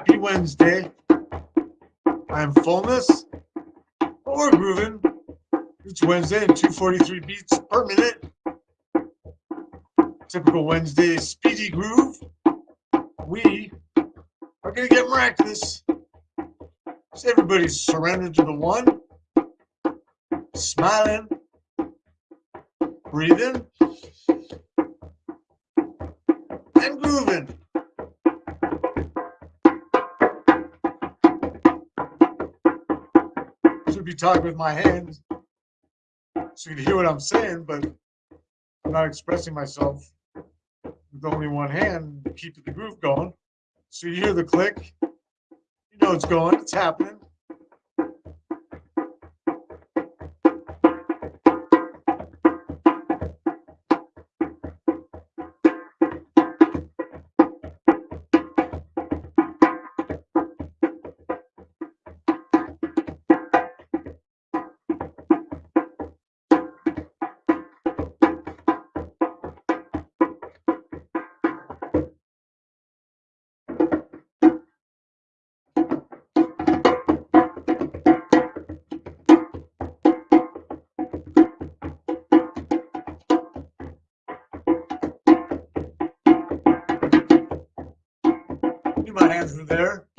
Happy Wednesday. I'm fullness, we're grooving. It's Wednesday and 243 beats per minute. Typical Wednesday speedy groove. We are going to get miraculous. So everybody surrender to the one. Smiling. Breathing. And grooving. Be talking with my hands so you can hear what I'm saying, but I'm not expressing myself with only one hand to keep the groove going. So you hear the click, you know it's going, it's happening. My hands are there.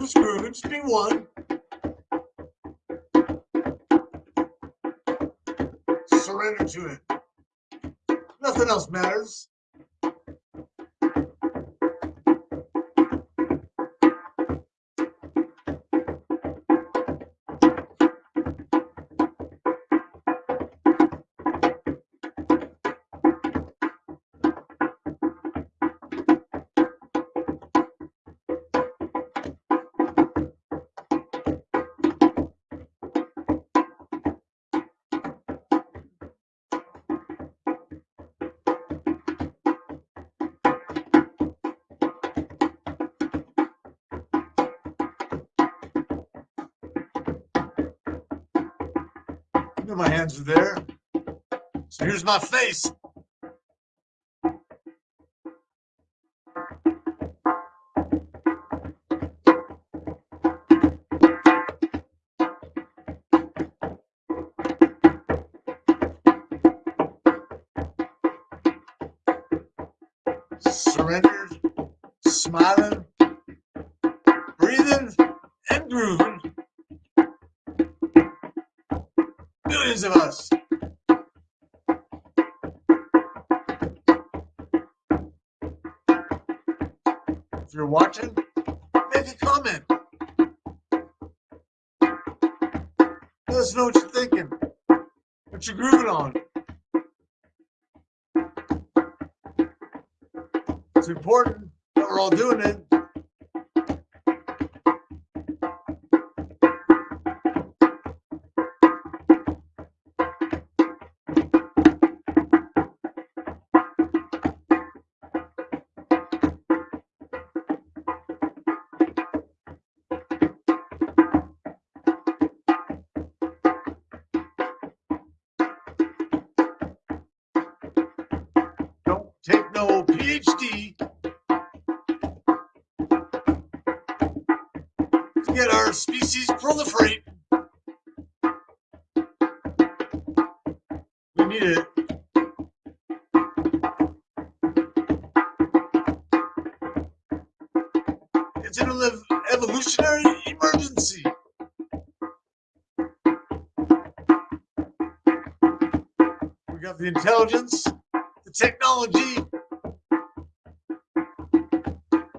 The just be one. Surrender to it. Nothing else matters. My hands are there. So here's my face. If you're watching, make a comment. Let us know what you're thinking, what you're grooving on. It's important that we're all doing it. Take no PhD to get our species proliferate. We need it. It's an evolutionary emergency. We got the intelligence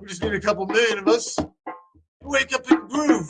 We just need a couple million of us Wake up and groove.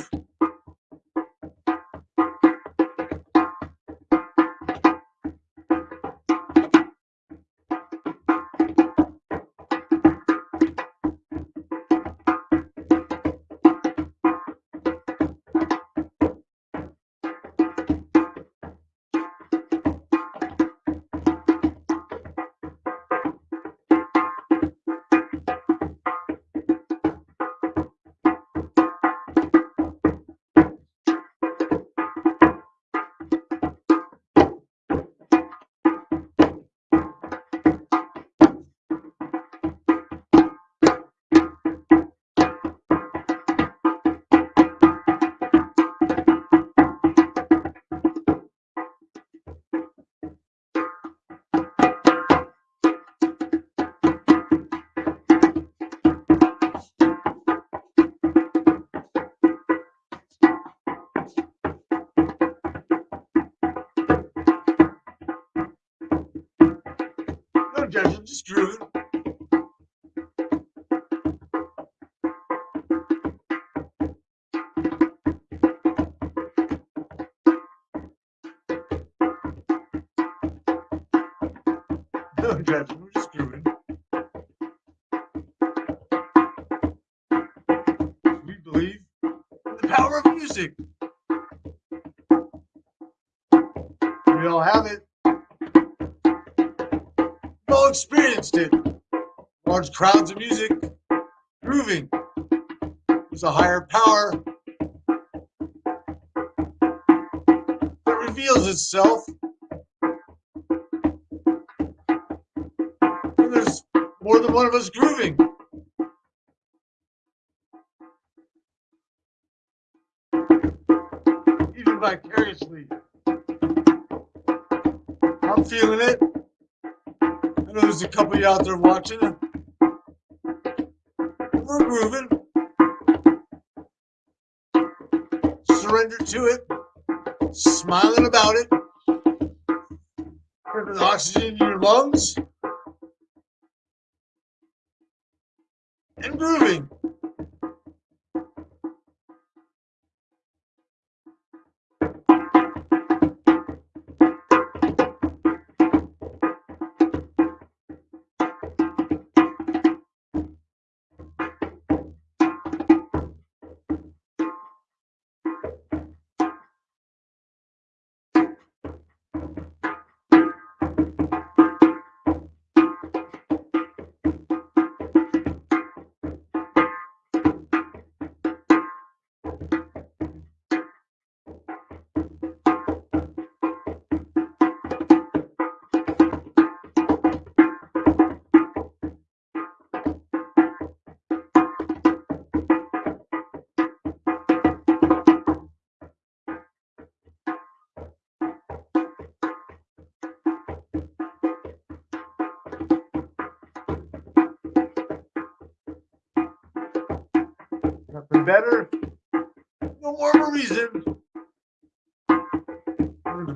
Experienced it. Large crowds of music, grooving. There's a higher power that reveals itself. And there's more than one of us grooving. Even vicariously. I'm feeling it. There's a couple of you out there watching. We're grooving. Surrender to it. Smiling about it. Putting the oxygen in your lungs. And grooving.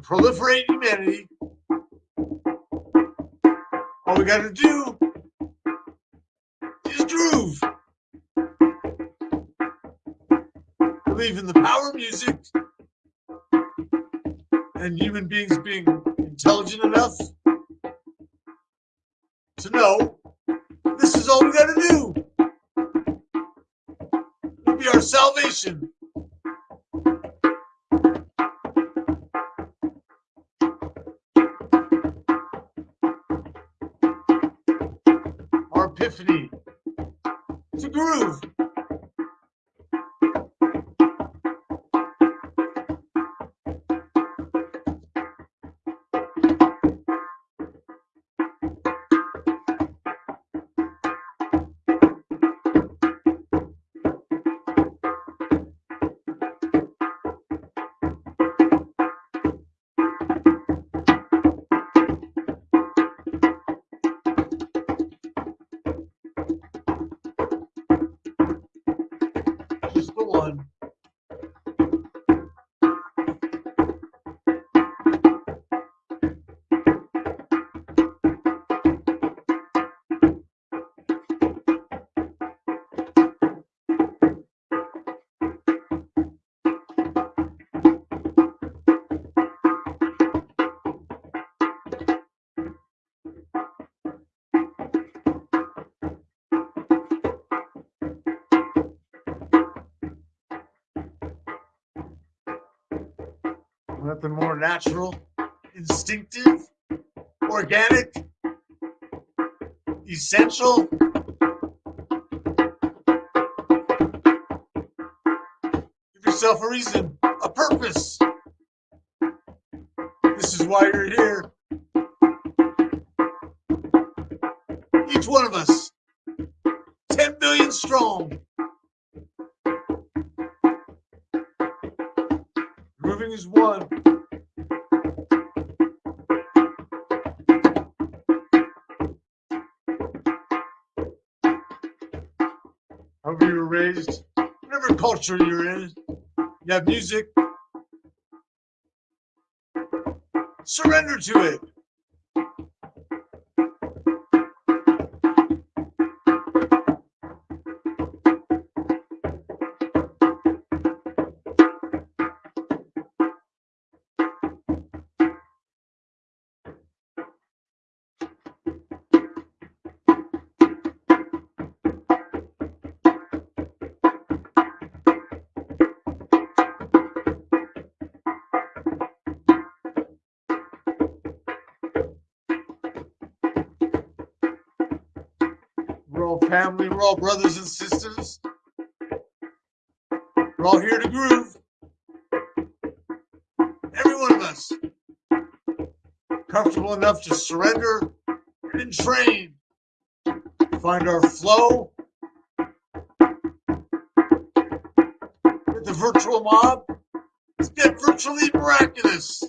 Proliferate humanity. All we gotta do is groove. Believe in the power of music and human beings being intelligent enough to know this is all we gotta do. It'll be our salvation. Epiphany to groove. Nothing more natural, instinctive, organic, essential. Give yourself a reason, a purpose. This is why you're here. Culture you're in, you have music. Surrender to it. We're all family. We're all brothers and sisters. We're all here to groove. Every one of us. Comfortable enough to surrender and train. Find our flow. With the virtual mob. Let's get virtually miraculous.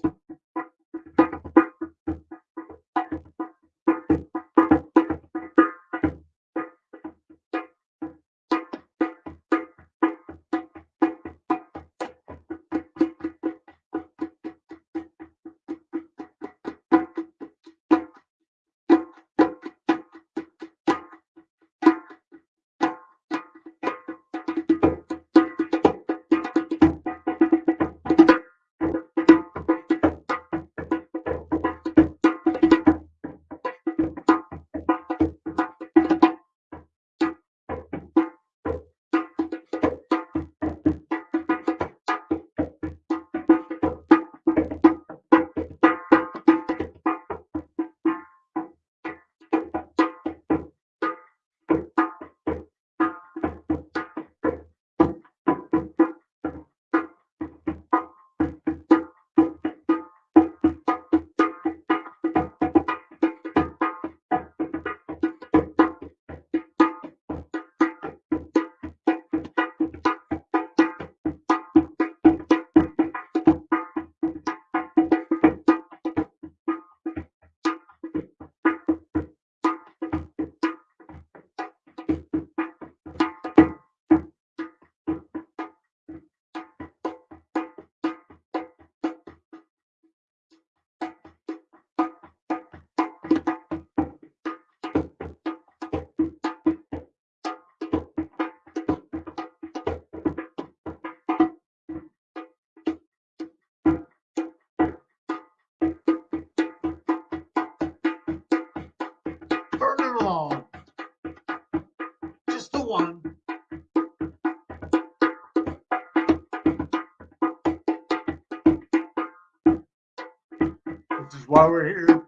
Why we're here.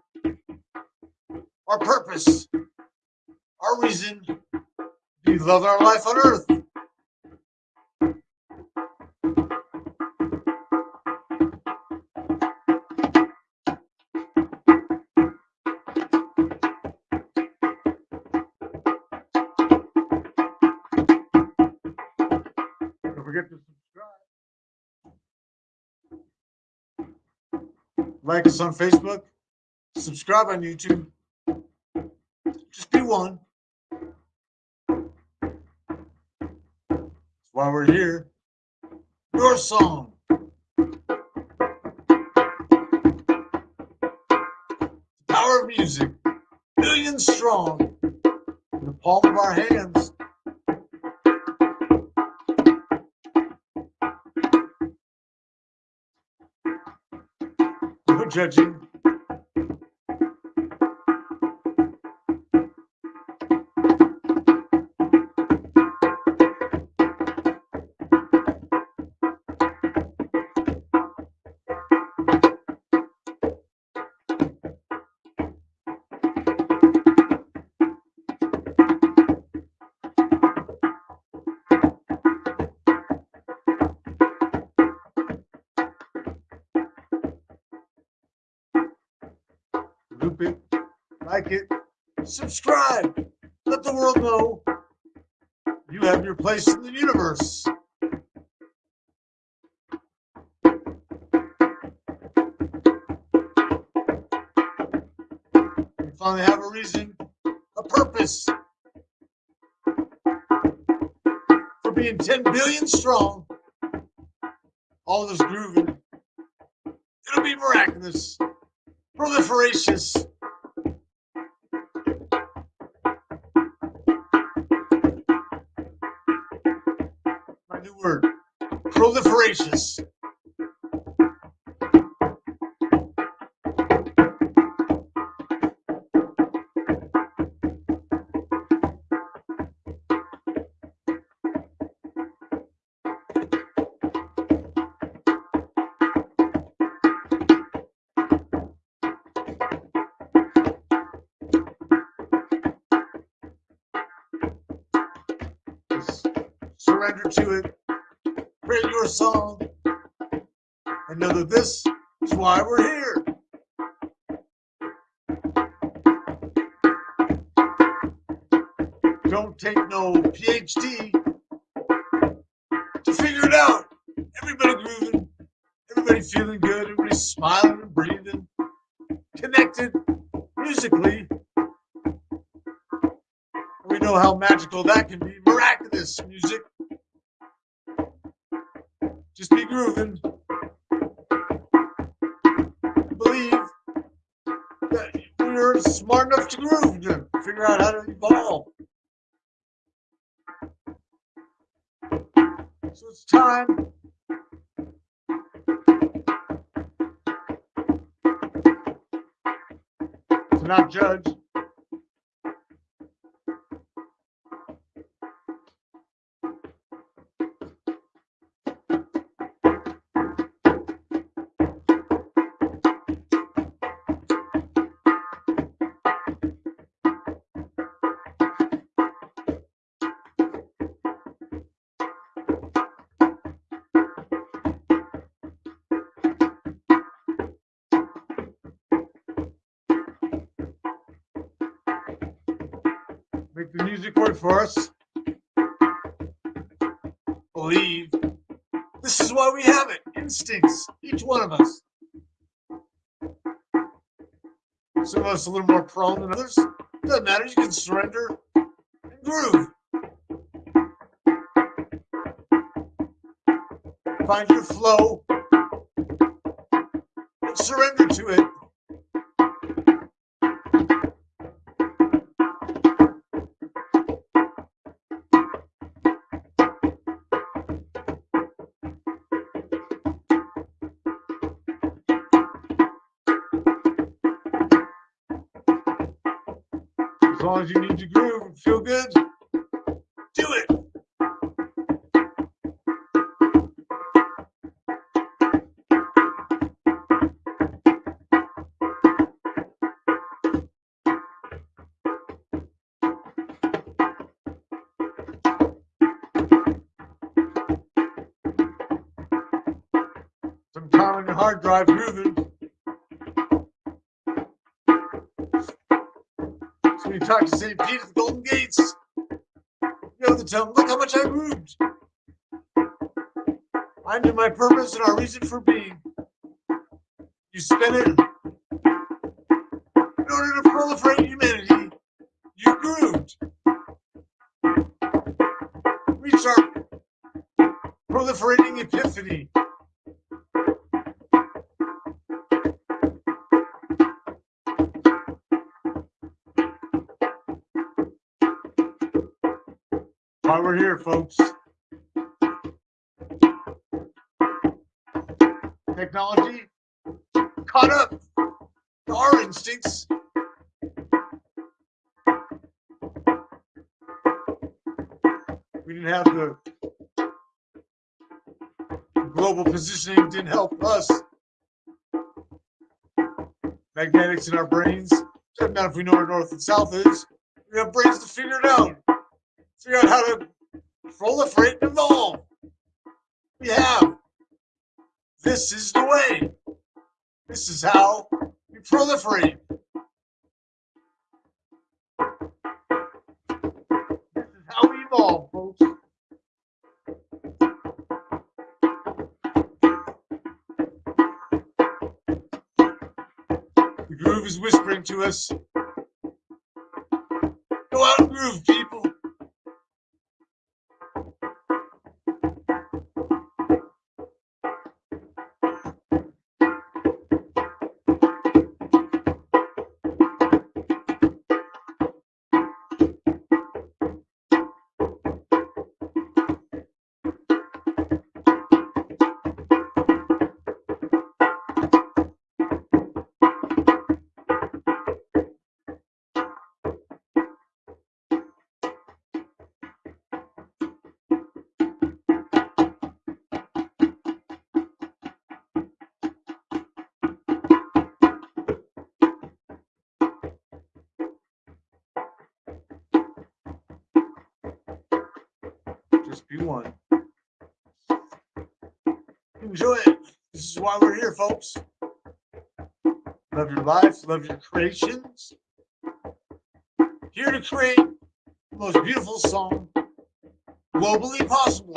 Our purpose, our reason, we love our life on earth. Like us on Facebook. Subscribe on YouTube. Just be one. That's why we're here. Your song. The power of music. Millions strong. In the palm of our hands. Judging. Like it, subscribe, let the world know you have your place in the universe. You finally have a reason, a purpose for being 10 billion strong. All this grooving. It'll be miraculous, proliferacious. New word, proliferacious. Surrender to it. Song. And know that this is why we're here. Don't take no PhD to figure it out. Everybody grooving, everybody feeling good, everybody smiling and breathing, connected musically. We know how magical that can be. Miraculous music. Grooving. Believe that we're smart enough to groove to figure out how to evolve. So it's time. To not judge. The music work for us. Believe. This is why we have it. Instincts. Each one of us. Some of us a little more prone than others. Doesn't matter. You can surrender and groove. Find your flow and surrender to it. Long as you need to groove and feel good, do it. Some time on your hard drive grooving. To St. Pete at the Golden Gates, you have to tell look how much I grooved. I knew my purpose and our reason for being. You spin it in order to proliferate humanity. You grooved. Reach our proliferating epiphany. Why we're here, folks. Technology caught up to our instincts. We didn't have the global positioning didn't help us. Magnetics in our brains. Doesn't matter if we know where north and south is. We have brains to figure it out figure out how to proliferate and evolve. We have. This is the way. This is how we proliferate. This is how we evolve, folks. The groove is whispering to us. Go out and groove, people. Enjoy it. This is why we're here, folks. Love your life, love your creations. Here to create the most beautiful song globally possible.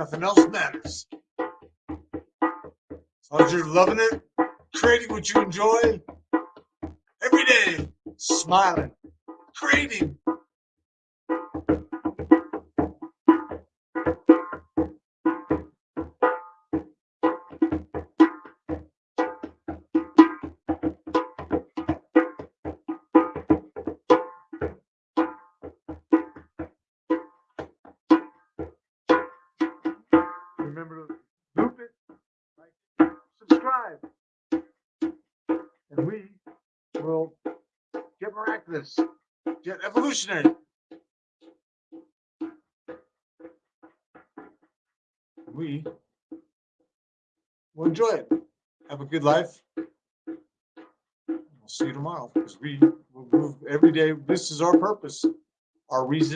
Nothing else matters. As long as you're loving it, creating what you enjoy every day, smiling, creating. Evolutionary. We will enjoy it. Have a good life. We'll see you tomorrow because we will move every day. This is our purpose, our reason.